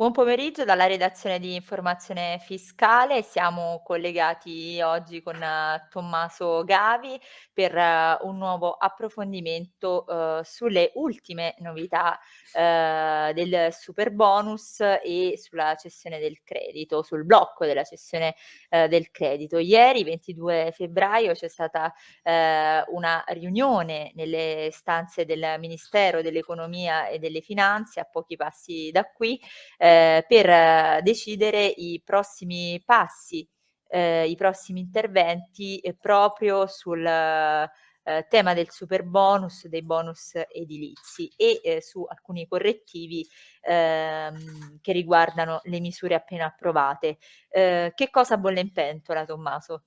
Buon pomeriggio dalla redazione di Informazione Fiscale. Siamo collegati oggi con Tommaso Gavi per un nuovo approfondimento, uhm, sulle ultime novità, del Superbonus e sulla cessione del credito, sul blocco della cessione, del credito. Ieri, 22 febbraio, c'è stata, una riunione nelle stanze del Ministero dell'Economia e delle Finanze, a pochi passi da qui, ehm, per decidere i prossimi passi, ehm, i prossimi interventi, ehm, proprio sul, ehm, tema del Superbonus, dei bonus edilizi e, ehm, su alcuni correttivi, ehm, che riguardano le misure appena approvate. Che cosa bolle in pentola, Tommaso?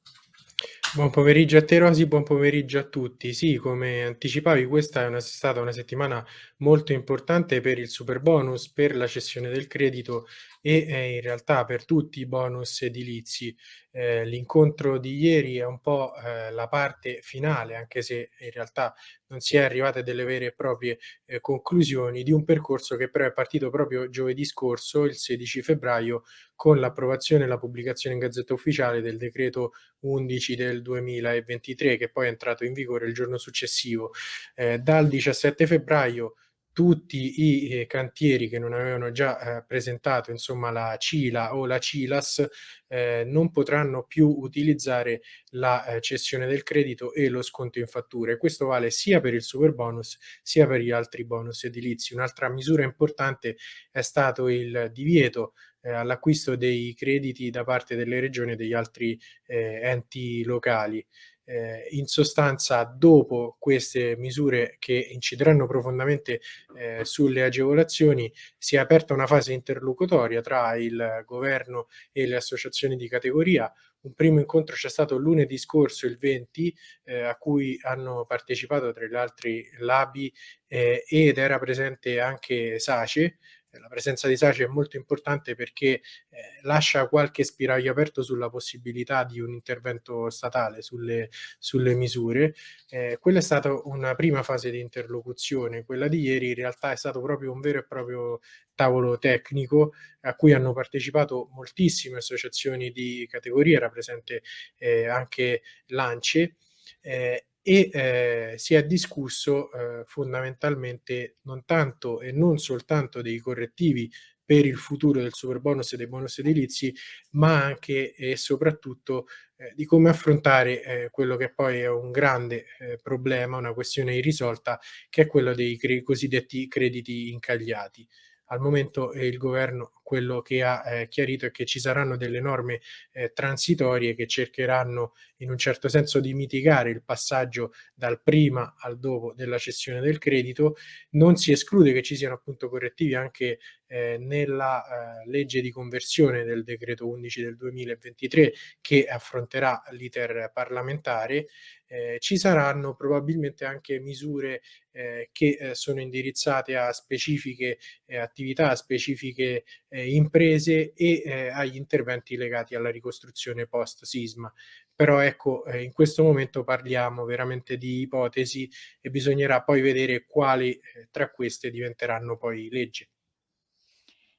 Buon pomeriggio a te Rosy, buon pomeriggio a tutti. Sì, come anticipavi questa è una stata una settimana molto importante per il Superbonus, per la cessione del credito e, ehm, in realtà per tutti i bonus edilizi. Ehm, l'incontro di ieri è un po', ehm, la parte finale, anche se in realtà non si è arrivati a delle vere e proprie, ehm, conclusioni, di un percorso che però è partito proprio giovedì scorso, il 16 febbraio, con l'approvazione e la pubblicazione in Gazzetta Ufficiale del decreto 11 del 2023, che poi è entrato in vigore il giorno successivo. Ehm, dal 17 febbraio tutti i, ehm, cantieri che non avevano già, ehm, presentato insomma la CILA o la CILAS, ehm, non potranno più utilizzare la, ehm, cessione del credito e lo sconto in fattura e questo vale sia per il Superbonus sia per gli altri bonus edilizi. Un'altra misura importante è stato il divieto, ehm, all'acquisto dei crediti da parte delle regioni e degli altri, ehm, enti locali. Ehm, in sostanza dopo queste misure che incideranno profondamente, ehm, sulle agevolazioni, si è aperta una fase interlocutoria tra il governo e le associazioni di categoria. Un primo incontro c'è stato lunedì scorso, il 20, ehm, a cui hanno partecipato tra gli altri l'ABI, ehm, ed era presente anche SACE, la presenza di SACE è molto importante perché, ehm, lascia qualche spiraglio aperto sulla possibilità di un intervento statale sulle sulle misure. Ehm, quella è stata una prima fase di interlocuzione. Quella di ieri in realtà è stato proprio un vero e proprio tavolo tecnico a cui hanno partecipato moltissime associazioni di categoria, era presente, ehm, anche l'ANCE, ehm, e, ehm, si è discusso, uhm, fondamentalmente non tanto e non soltanto dei correttivi per il futuro del Superbonus e dei bonus edilizi, ma anche e soprattutto, ehm, di come affrontare, ehm, quello che poi è un grande, ehm, problema, una questione irrisolta, che è quello dei cre cosiddetti crediti incagliati. Al momento, ehm, il governo quello che ha, ehm, chiarito è che ci saranno delle norme, ehm, transitorie che cercheranno in un certo senso di mitigare il passaggio dal prima al dopo della cessione del credito. Non si esclude che ci siano appunto correttivi anche, ehm, nella, ehm, legge di conversione del decreto 11 del 2023 che affronterà l'iter parlamentare. Ehm, ci saranno probabilmente anche misure, ehm, che, ehm, sono indirizzate a specifiche, ehm, attività, a specifiche, ehm, imprese e, ehm, agli interventi legati alla ricostruzione post sisma. Però ecco, ehm, in questo momento parliamo veramente di ipotesi e bisognerà poi vedere quali, ehm, tra queste diventeranno poi legge.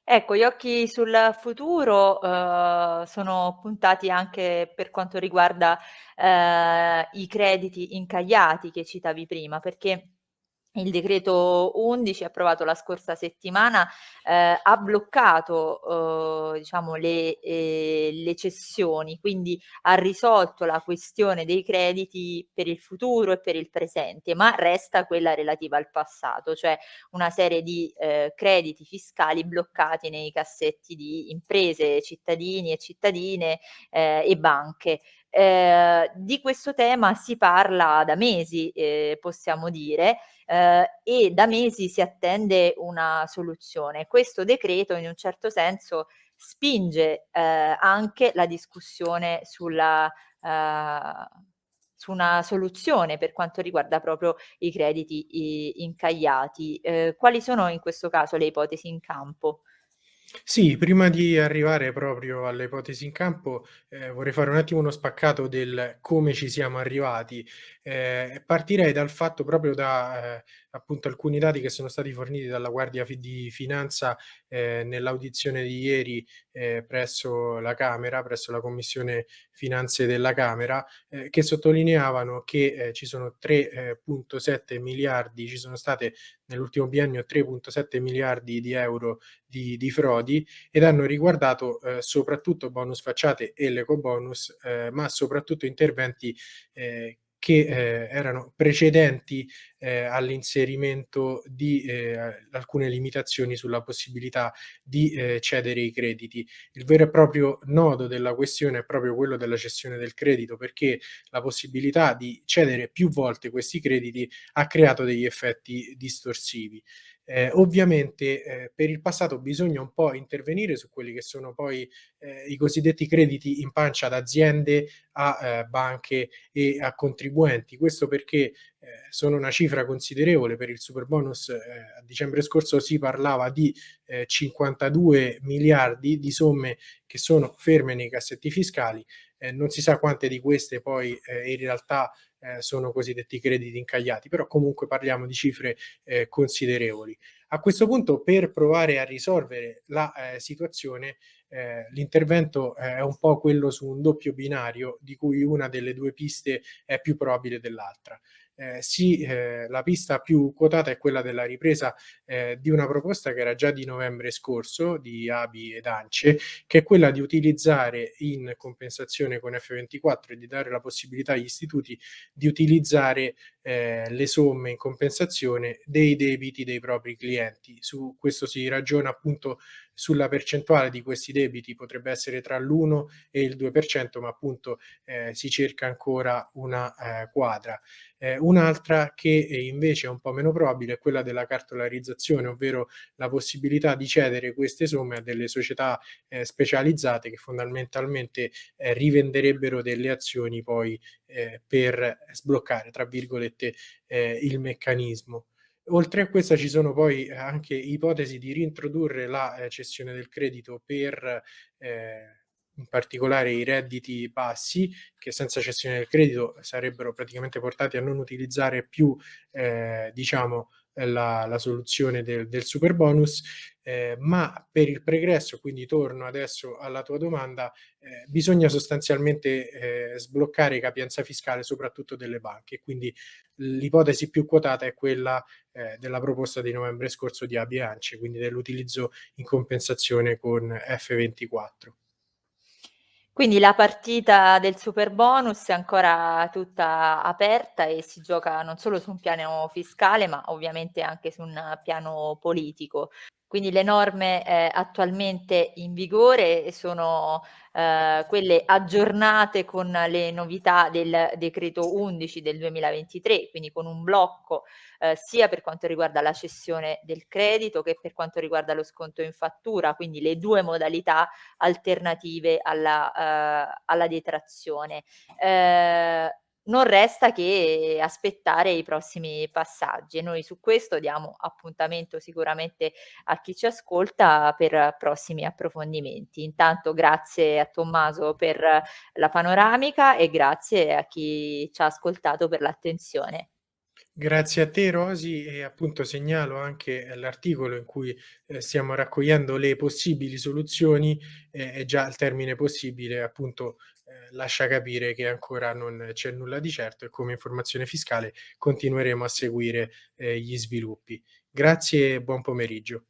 Ecco, gli occhi sul futuro, uhm, sono puntati anche per quanto riguarda, ehm, i crediti incagliati che citavi prima, perché il decreto 11 approvato la scorsa settimana, ehm, ha bloccato, uhm, diciamo le ehm, le cessioni, quindi ha risolto la questione dei crediti per il futuro e per il presente, ma resta quella relativa al passato, cioè una serie di, ehm, crediti fiscali bloccati nei cassetti di imprese, cittadini e cittadine, ehm, e banche. Ehm, di questo tema si parla da mesi, ehm, possiamo dire, ehm, e da mesi si attende una soluzione. Questo decreto in un certo senso spinge, ehm, anche la discussione sulla ehm, su una soluzione per quanto riguarda proprio i crediti incagliati. Ehm, quali sono in questo caso le ipotesi in campo? Sì, prima di arrivare proprio alle ipotesi in campo, ehm, vorrei fare un attimo uno spaccato del come ci siamo arrivati. Ehm, partirei dal fatto proprio da, ehm, appunto alcuni dati che sono stati forniti dalla Guardia di Finanza, ehm, nell'audizione di ieri, ehm, presso la Camera, presso la Commissione Finanze della Camera, ehm, che sottolineavano che, ehm, ci sono 3,7 miliardi ci sono state nell'ultimo biennio 3,7 miliardi di euro di di frodi ed hanno riguardato, ehm, soprattutto bonus facciate e l'ecobonus, ehm, ma soprattutto interventi, ehm, che, ehm, erano precedenti, ehm, all'inserimento di, ehm, alcune limitazioni sulla possibilità di, ehm, cedere i crediti. Il vero e proprio nodo della questione è proprio quello della cessione del credito, perché la possibilità di cedere più volte questi crediti ha creato degli effetti distorsivi. Ehm, ovviamente, ehm, per il passato bisogna un po' intervenire su quelli che sono poi, ehm, i cosiddetti crediti in pancia ad aziende, a, ehm, banche e a contribuenti. Questo perché, ehm, sono una cifra considerevole per il Superbonus, ehm, a dicembre scorso si parlava di, ehm, 52 miliardi di somme che sono ferme nei cassetti fiscali, non si sa quante di queste poi, in realtà, ehm, sono cosiddetti crediti incagliati, però comunque parliamo di cifre, ehm, considerevoli. A questo punto per provare a risolvere la, ehm, situazione, ehm, l'intervento è un po' quello su un doppio binario, di cui una delle 2 piste è più probabile dell'altra. Ehm, sì, ehm, la pista più quotata è quella della ripresa, ehm, di una proposta che era già di novembre scorso, di ABI ed ANCE, che è quella di utilizzare in compensazione con F24 e di dare la possibilità agli istituti di utilizzare, ehm, le somme in compensazione dei debiti dei propri clienti. Su questo si ragiona appunto sulla percentuale di questi debiti, potrebbe essere tra l'1 e il 2%, ma appunto, ehm, si cerca ancora una, ehm, quadra. Ehm, un'altra che invece è un po' meno probabile è quella della cartolarizzazione, ovvero la possibilità di cedere queste somme a delle società, ehm, specializzate che fondamentalmente, rivenderebbero delle azioni poi, per "sbloccare" tra virgolette, ehm, il meccanismo. Oltre a questa ci sono poi anche ipotesi di reintrodurre la, ehm, cessione del credito per, ehm, in particolare i redditi bassi, che senza cessione del credito sarebbero praticamente portati a non utilizzare più, ehm, diciamo, la la soluzione del del Superbonus, ehm, ma per il pregresso, quindi torno adesso alla tua domanda, ehm, bisogna sostanzialmente, ehm, sbloccare capienza fiscale soprattutto delle banche. Quindi l'ipotesi più quotata è quella, ehm, della proposta di novembre scorso di ABI e ANCE, quindi dell'utilizzo in compensazione con F24. Quindi la partita del Superbonus è ancora tutta aperta e si gioca non solo su un piano fiscale, ma ovviamente anche su un piano politico. Quindi le norme, ehm, attualmente in vigore sono, ehm, quelle aggiornate con le novità del decreto 11 del 2023, quindi con un blocco, ehm, sia per quanto riguarda la cessione del credito che per quanto riguarda lo sconto in fattura, quindi le 2 modalità alternative alla ehm, alla detrazione. Ehm, non resta che aspettare i prossimi passaggi e noi su questo diamo appuntamento sicuramente a chi ci ascolta per prossimi approfondimenti. Intanto grazie a Tommaso per la panoramica e grazie a chi ci ha ascoltato per l'attenzione. Grazie a te Rosy e appunto segnalo anche l'articolo in cui, ehm, stiamo raccogliendo le possibili soluzioni, e e già il termine possibile appunto, ehm, lascia capire che ancora non c'è nulla di certo e come informazione fiscale continueremo a seguire, ehm, gli sviluppi. Grazie e buon pomeriggio.